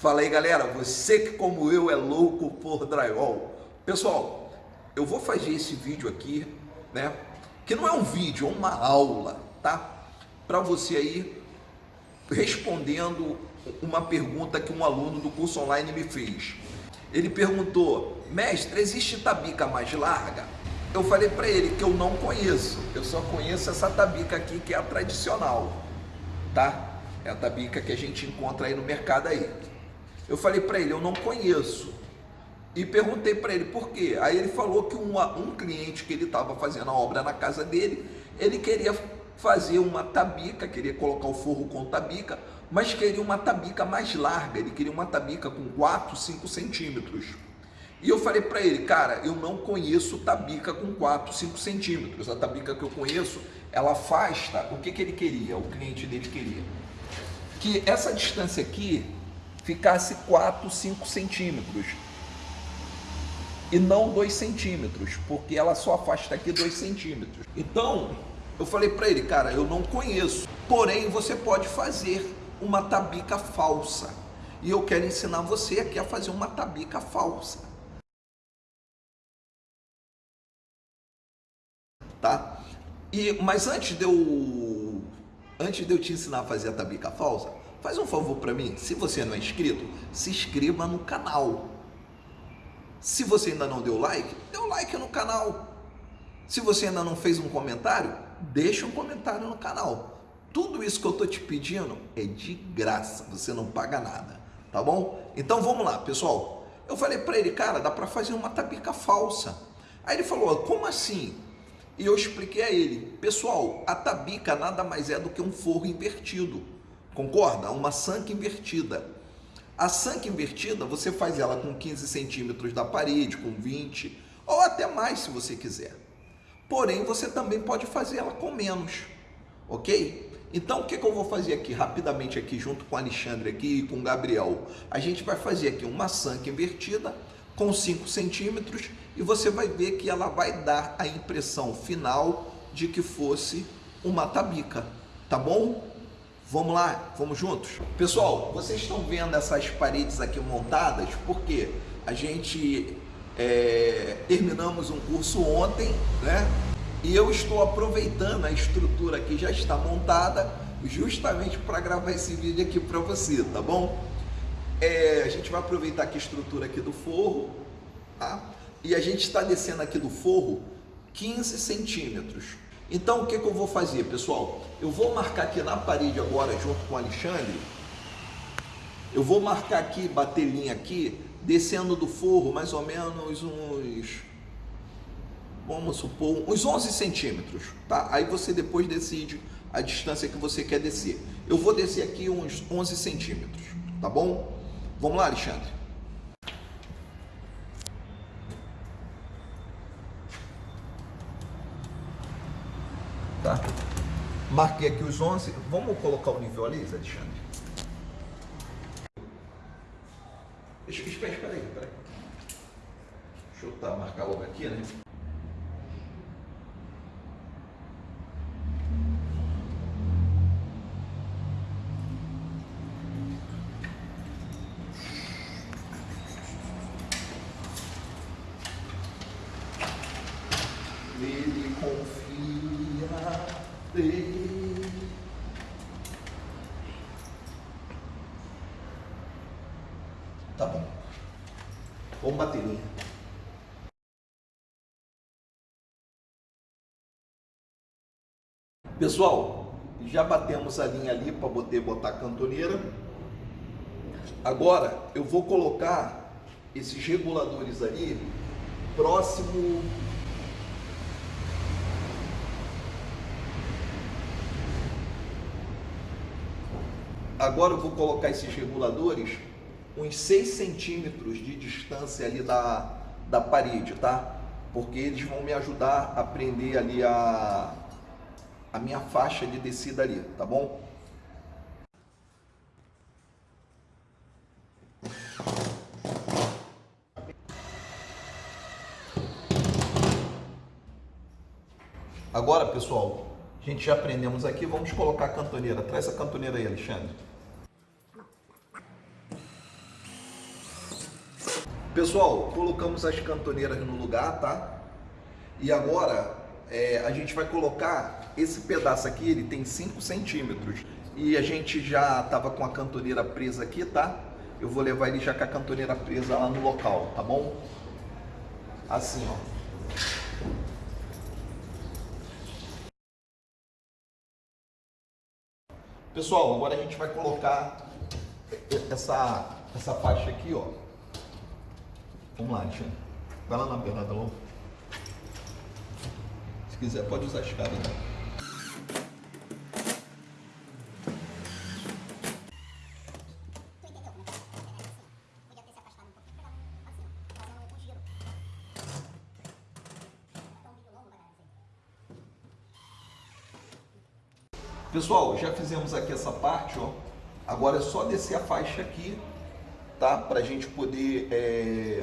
Fala aí galera, você que como eu é louco por drywall. Pessoal, eu vou fazer esse vídeo aqui, né? Que não é um vídeo, é uma aula, tá? Para você aí respondendo uma pergunta que um aluno do curso online me fez. Ele perguntou, mestre, existe tabica mais larga? Eu falei para ele que eu não conheço, eu só conheço essa tabica aqui que é a tradicional, tá? É a tabica que a gente encontra aí no mercado aí. Eu falei para ele, eu não conheço. E perguntei para ele por quê. Aí ele falou que um, um cliente que ele estava fazendo a obra na casa dele, ele queria fazer uma tabica, queria colocar o forro com tabica, mas queria uma tabica mais larga, ele queria uma tabica com 4, 5 centímetros. E eu falei para ele, cara, eu não conheço tabica com 4, 5 centímetros. A tabica que eu conheço, ela afasta. O que, que ele queria? O cliente dele queria. Que essa distância aqui ficasse 4, 5 centímetros. E não 2 centímetros, porque ela só afasta aqui 2 centímetros. Então, eu falei para ele, cara, eu não conheço. Porém, você pode fazer uma tabica falsa. E eu quero ensinar você aqui a fazer uma tabica falsa. tá? E, mas antes de eu antes de eu te ensinar a fazer a tabica falsa, faz um favor para mim, se você não é inscrito, se inscreva no canal. Se você ainda não deu like, dê um like no canal. Se você ainda não fez um comentário, deixa um comentário no canal. Tudo isso que eu tô te pedindo é de graça, você não paga nada, tá bom? Então vamos lá, pessoal. Eu falei para ele, cara, dá para fazer uma tabica falsa. Aí ele falou, como assim? E eu expliquei a ele, pessoal, a tabica nada mais é do que um forro invertido, concorda? Uma sanca invertida. A sanca invertida, você faz ela com 15 centímetros da parede, com 20, ou até mais se você quiser. Porém, você também pode fazer ela com menos, ok? Então, o que, que eu vou fazer aqui, rapidamente aqui, junto com o Alexandre aqui e com o Gabriel? A gente vai fazer aqui uma sanca invertida, com 5 centímetros e você vai ver que ela vai dar a impressão final de que fosse uma tabica, tá bom? Vamos lá, vamos juntos? Pessoal, vocês estão vendo essas paredes aqui montadas porque a gente é, terminamos um curso ontem, né? E eu estou aproveitando a estrutura que já está montada justamente para gravar esse vídeo aqui para você, tá bom? É, a gente vai aproveitar aqui a estrutura aqui do forro, tá? E a gente está descendo aqui do forro 15 centímetros. Então o que, que eu vou fazer, pessoal? Eu vou marcar aqui na parede agora, junto com o Alexandre. Eu vou marcar aqui, bater linha aqui, descendo do forro mais ou menos uns, vamos supor, uns 11 centímetros, tá? Aí você depois decide a distância que você quer descer. Eu vou descer aqui uns 11 centímetros, tá bom? Vamos lá, Alexandre. Tá? Marquei aqui os 11. Vamos colocar o nível ali, Alexandre? Deixa, espera, espera aí, espera aí. Deixa eu tá, marcar logo aqui, né? Ele confia Tá bom. Vamos bateria. Pessoal, já batemos a linha ali para poder botar a cantoneira. Agora eu vou colocar esses reguladores ali próximo Agora eu vou colocar esses reguladores uns 6 centímetros de distância ali da, da parede, tá? Porque eles vão me ajudar a prender ali a, a minha faixa de descida ali, tá bom? Agora, pessoal, a gente já aprendemos aqui, vamos colocar a cantoneira. Traz a cantoneira aí, Alexandre. Pessoal, colocamos as cantoneiras no lugar, tá? E agora é, a gente vai colocar esse pedaço aqui, ele tem 5 centímetros. E a gente já tava com a cantoneira presa aqui, tá? Eu vou levar ele já com a cantoneira presa lá no local, tá bom? Assim, ó. Pessoal, agora a gente vai colocar essa, essa faixa aqui, ó. Vamos lá, Alexandre. Vai lá na Bernarda Lobo. Se quiser, pode usar a escada. Né? Pessoal, já fizemos aqui essa parte, ó. Agora é só descer a faixa aqui, tá? Pra gente poder é,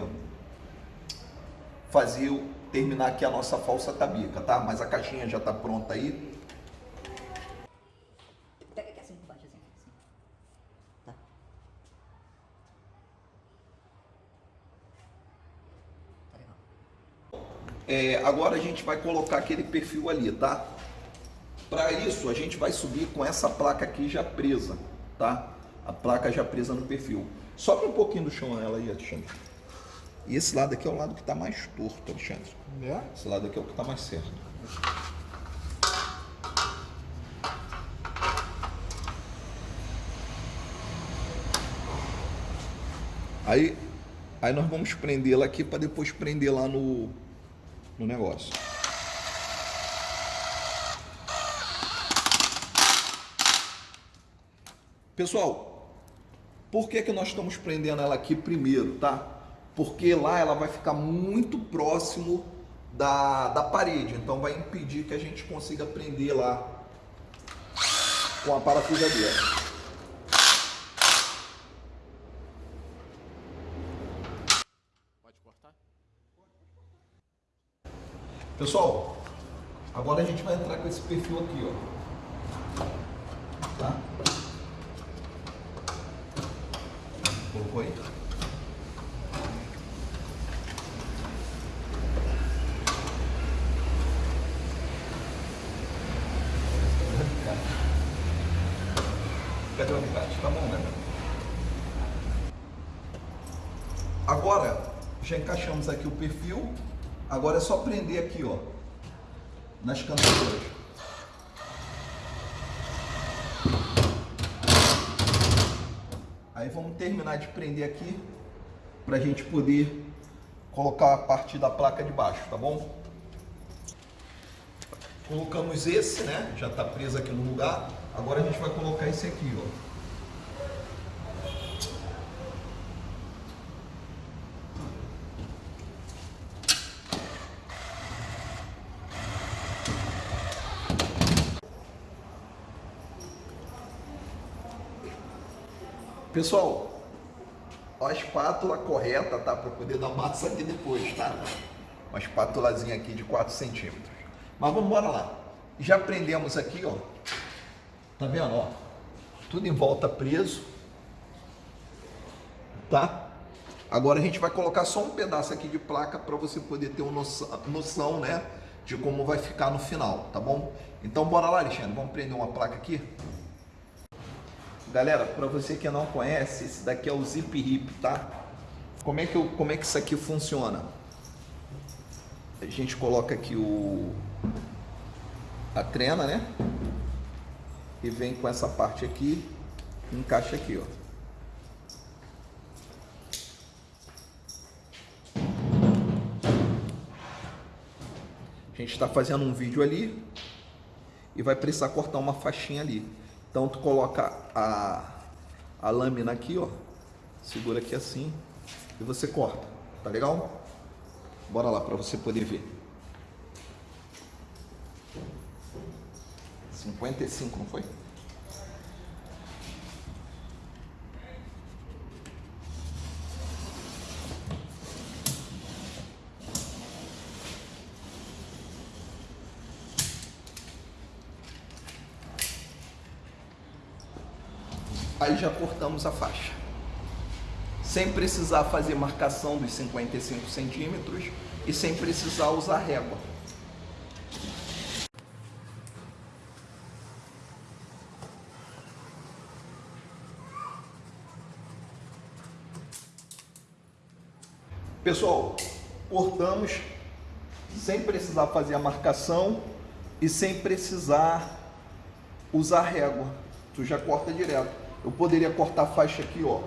fazer, terminar aqui a nossa falsa tabica, tá? Mas a caixinha já tá pronta aí. Pega aqui assim por baixo, assim. assim. Tá. Tá legal. É, agora a gente vai colocar aquele perfil ali, tá? Para isso, a gente vai subir com essa placa aqui já presa, tá? A placa já presa no perfil. Sobe um pouquinho do chão ela aí, Alexandre. E esse lado aqui é o lado que está mais torto, Alexandre. É? Esse lado aqui é o que está mais certo. Aí, aí nós vamos prender la aqui para depois prender lá no, no negócio. Pessoal, por que, que nós estamos prendendo ela aqui primeiro, tá? Porque lá ela vai ficar muito próximo da, da parede, então vai impedir que a gente consiga prender lá com a parafusadeira. Pode cortar? Pessoal, agora a gente vai entrar com esse perfil aqui, ó. Tá? Colocou aí? Cadê o alicate? Tá bom, né? Agora, já encaixamos aqui o perfil. Agora é só prender aqui, ó. Nas cantadeiras. Aí vamos terminar de prender aqui para a gente poder colocar a parte da placa de baixo, tá bom? Colocamos esse, né? Já está preso aqui no lugar. Agora a gente vai colocar esse aqui, ó. Pessoal, a espátula correta, tá? Para poder dar massa aqui depois, tá? Uma espátulazinha aqui de 4 centímetros. Mas vamos embora lá. Já prendemos aqui, ó. Tá vendo, ó? Tudo em volta preso. Tá? Agora a gente vai colocar só um pedaço aqui de placa para você poder ter uma noção, noção, né? De como vai ficar no final, tá bom? Então bora lá, Alexandre. Vamos prender uma placa aqui? Galera, para você que não conhece, esse daqui é o Zip Hip, tá? Como é que, eu, como é que isso aqui funciona? A gente coloca aqui o a trena, né? E vem com essa parte aqui, encaixa aqui, ó. A gente está fazendo um vídeo ali e vai precisar cortar uma faixinha ali. Então tu coloca a, a lâmina aqui, ó, segura aqui assim e você corta, tá legal? Bora lá para você poder ver. 55, não foi? Aí já cortamos a faixa. sem precisar fazer marcação dos 55 centímetros e sem precisar usar régua. Pessoal, cortamos sem precisar fazer a marcação e sem precisar usar régua. Tu já corta direto. Eu poderia cortar a faixa aqui, ó,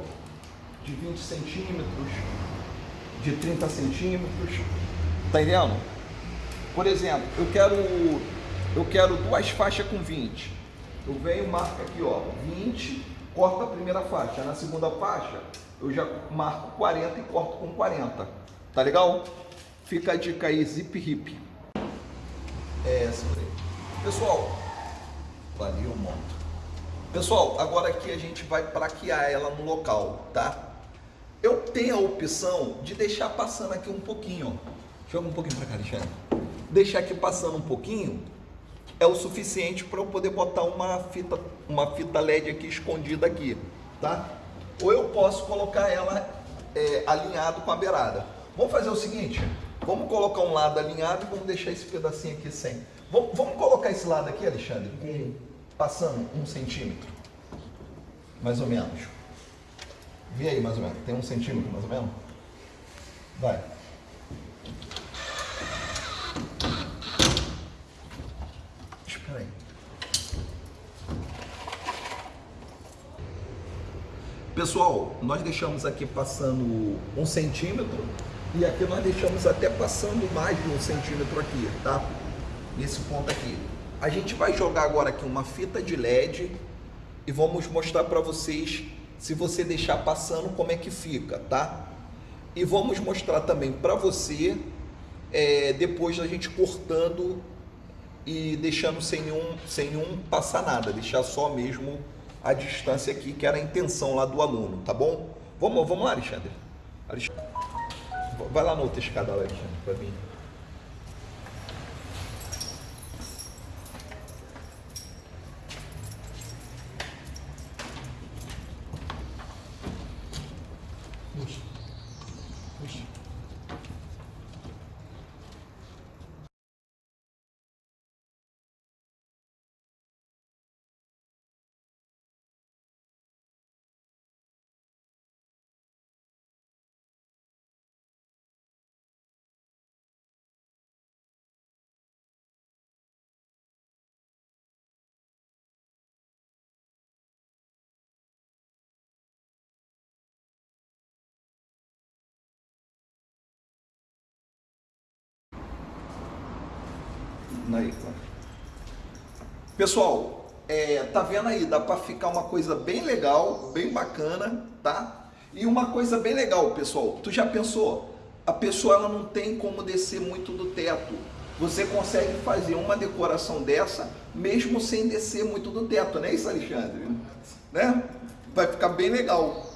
de 20 centímetros, de 30 centímetros. Tá entendendo? Por exemplo, eu quero eu quero duas faixas com 20. Eu venho, marco aqui, ó, 20, corto a primeira faixa. Na segunda faixa, eu já marco 40 e corto com 40. Tá legal? Fica a dica aí, zip hip. É essa aí. Pessoal, valeu, monto. Pessoal, agora aqui a gente vai plaquear ela no local, tá? Eu tenho a opção de deixar passando aqui um pouquinho, ó. Joga um pouquinho para cá, Alexandre. Deixar aqui passando um pouquinho é o suficiente para eu poder botar uma fita, uma fita LED aqui escondida aqui, tá? Ou eu posso colocar ela é, alinhado com a beirada. Vamos fazer o seguinte, vamos colocar um lado alinhado e vamos deixar esse pedacinho aqui sem. Vamos, vamos colocar esse lado aqui, Alexandre, com, passando um centímetro, mais ou menos. Vê aí mais ou menos, tem um centímetro mais ou menos? Vai. Espera aí. Pessoal, nós deixamos aqui passando um centímetro e aqui nós deixamos até passando mais de um centímetro aqui, tá? Nesse ponto aqui. A gente vai jogar agora aqui uma fita de LED e vamos mostrar para vocês se você deixar passando como é que fica, tá? E vamos mostrar também para você é, depois da gente cortando e deixando sem nenhum, sem nenhum passar nada, deixar só mesmo a distância aqui, que era a intenção lá do aluno, tá bom? Vamos, vamos lá, Alexandre. Alexandre. Vai lá na outra escada, Alexandre, para mim. Aí, Pessoal, é, tá vendo aí? Dá para ficar uma coisa bem legal, bem bacana, tá? E uma coisa bem legal, pessoal. Tu já pensou? A pessoa ela não tem como descer muito do teto. Você consegue fazer uma decoração dessa mesmo sem descer muito do teto, não é isso, Alexandre? Né? Vai ficar bem legal.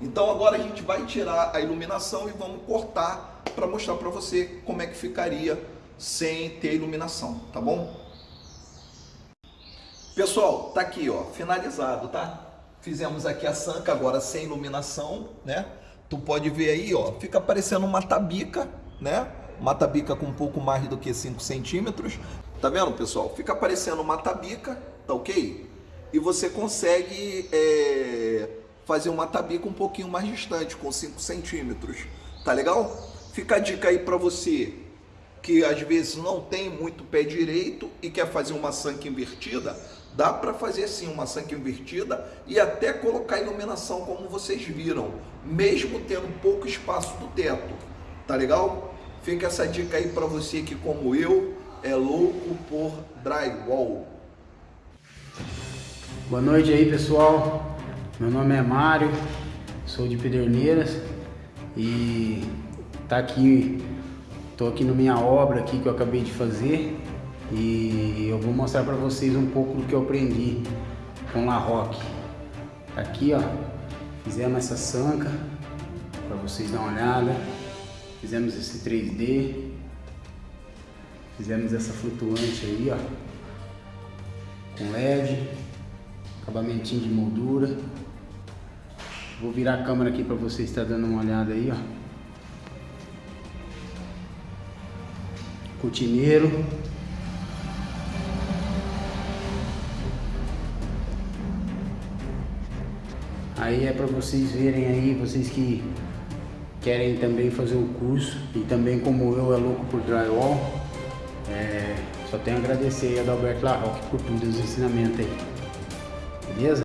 Então agora a gente vai tirar a iluminação e vamos cortar para mostrar para você como é que ficaria sem ter iluminação, tá bom? Pessoal, tá aqui, ó, finalizado, tá? Fizemos aqui a sanca agora sem iluminação, né? Tu pode ver aí, ó, fica parecendo uma tabica, né? Uma tabica com um pouco mais do que 5 centímetros. Tá vendo, pessoal? Fica parecendo uma tabica, tá ok? E você consegue é, fazer uma tabica um pouquinho mais distante, com 5 centímetros. Tá legal? Fica a dica aí para você que às vezes não tem muito pé direito e quer fazer uma sanca invertida, dá para fazer sim uma sanca invertida e até colocar iluminação como vocês viram, mesmo tendo pouco espaço do teto. Tá legal? Fica essa dica aí para você que como eu é louco por drywall. Boa noite aí pessoal, meu nome é Mário, sou de Pederneiras e tá aqui Estou aqui na minha obra aqui que eu acabei de fazer e eu vou mostrar para vocês um pouco do que eu aprendi com La Roque. Aqui ó, fizemos essa sanca para vocês dar uma olhada. Fizemos esse 3D. Fizemos essa flutuante aí ó, com LED, acabamentinho de moldura. Vou virar a câmera aqui para você estar dando uma olhada aí, ó. Cortineiro. Aí é para vocês verem aí, vocês que querem também fazer o curso e também como eu é louco por drywall, é, só tenho a agradecer a Adalberto Larroque por tudo os ensinamentos aí. Beleza?